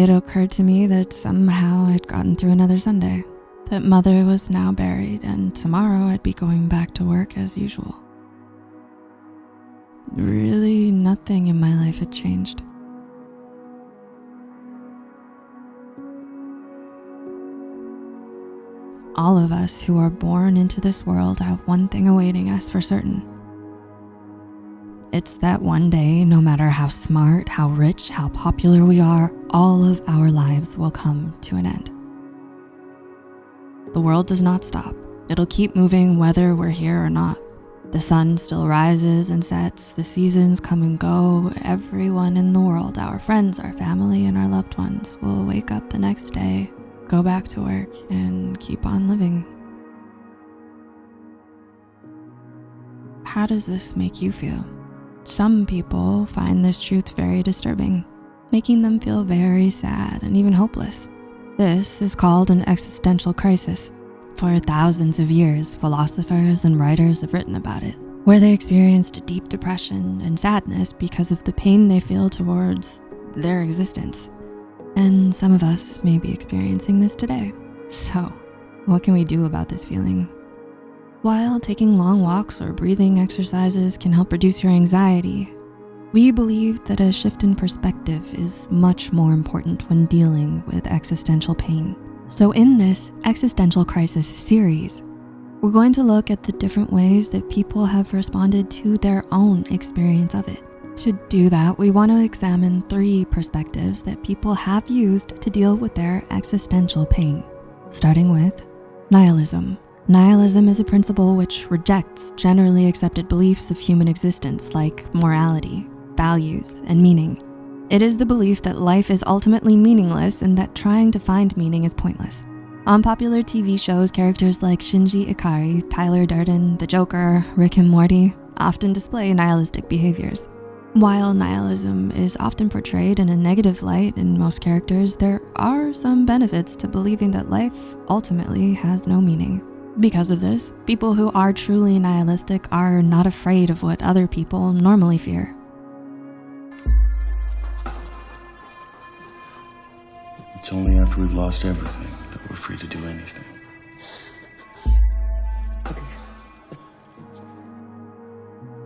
it occurred to me that somehow I'd gotten through another Sunday, that mother was now buried and tomorrow I'd be going back to work as usual. Really, nothing in my life had changed. All of us who are born into this world have one thing awaiting us for certain. It's that one day, no matter how smart, how rich, how popular we are, all of our lives will come to an end. The world does not stop. It'll keep moving whether we're here or not. The sun still rises and sets, the seasons come and go. Everyone in the world, our friends, our family, and our loved ones will wake up the next day, go back to work, and keep on living. How does this make you feel? Some people find this truth very disturbing, making them feel very sad and even hopeless. This is called an existential crisis. For thousands of years, philosophers and writers have written about it, where they experienced deep depression and sadness because of the pain they feel towards their existence. And some of us may be experiencing this today. So what can we do about this feeling? While taking long walks or breathing exercises can help reduce your anxiety, we believe that a shift in perspective is much more important when dealing with existential pain. So in this existential crisis series, we're going to look at the different ways that people have responded to their own experience of it. To do that, we wanna examine three perspectives that people have used to deal with their existential pain, starting with nihilism. Nihilism is a principle which rejects generally accepted beliefs of human existence like morality, values, and meaning. It is the belief that life is ultimately meaningless and that trying to find meaning is pointless. On popular TV shows, characters like Shinji Ikari, Tyler Durden, the Joker, Rick and Morty often display nihilistic behaviors. While nihilism is often portrayed in a negative light in most characters, there are some benefits to believing that life ultimately has no meaning. Because of this, people who are truly nihilistic are not afraid of what other people normally fear. It's only after we've lost everything that we're free to do anything.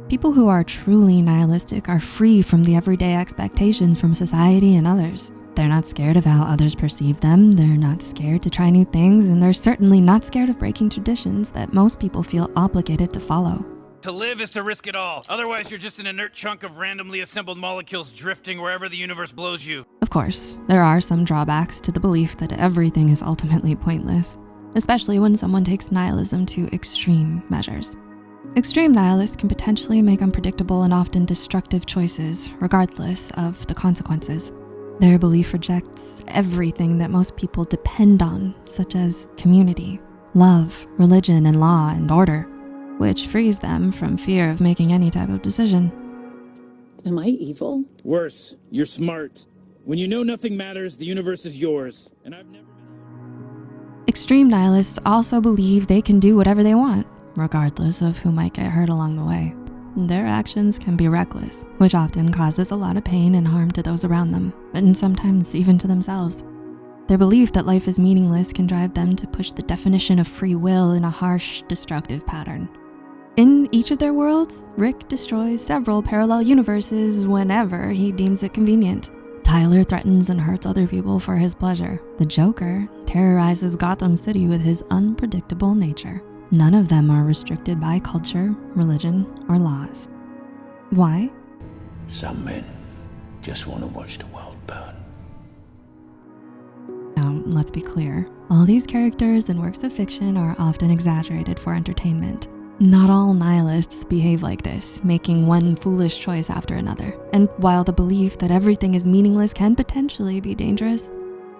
People who are truly nihilistic are free from the everyday expectations from society and others. They're not scared of how others perceive them. They're not scared to try new things. And they're certainly not scared of breaking traditions that most people feel obligated to follow. To live is to risk it all. Otherwise, you're just an inert chunk of randomly assembled molecules drifting wherever the universe blows you. Of course, there are some drawbacks to the belief that everything is ultimately pointless, especially when someone takes nihilism to extreme measures. Extreme nihilists can potentially make unpredictable and often destructive choices, regardless of the consequences. Their belief rejects everything that most people depend on, such as community, love, religion, and law and order, which frees them from fear of making any type of decision. Am I evil? Worse, you're smart. When you know nothing matters, the universe is yours. And I've never been... Extreme nihilists also believe they can do whatever they want, regardless of who might get hurt along the way. Their actions can be reckless, which often causes a lot of pain and harm to those around them, and sometimes even to themselves. Their belief that life is meaningless can drive them to push the definition of free will in a harsh, destructive pattern. In each of their worlds, Rick destroys several parallel universes whenever he deems it convenient. Tyler threatens and hurts other people for his pleasure. The Joker terrorizes Gotham City with his unpredictable nature. None of them are restricted by culture, religion, or laws. Why? Some men just want to watch the world burn. Now, let's be clear. All these characters and works of fiction are often exaggerated for entertainment. Not all nihilists behave like this, making one foolish choice after another. And while the belief that everything is meaningless can potentially be dangerous,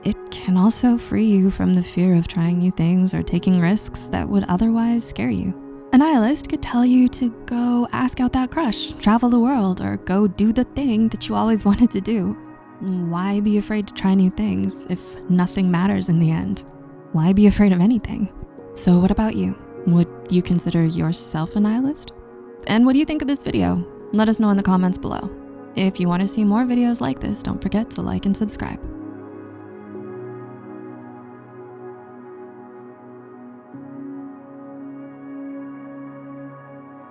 it can also free you from the fear of trying new things or taking risks that would otherwise scare you. A nihilist could tell you to go ask out that crush, travel the world, or go do the thing that you always wanted to do. Why be afraid to try new things if nothing matters in the end? Why be afraid of anything? So what about you? Would you consider yourself a nihilist? And what do you think of this video? Let us know in the comments below. If you wanna see more videos like this, don't forget to like and subscribe.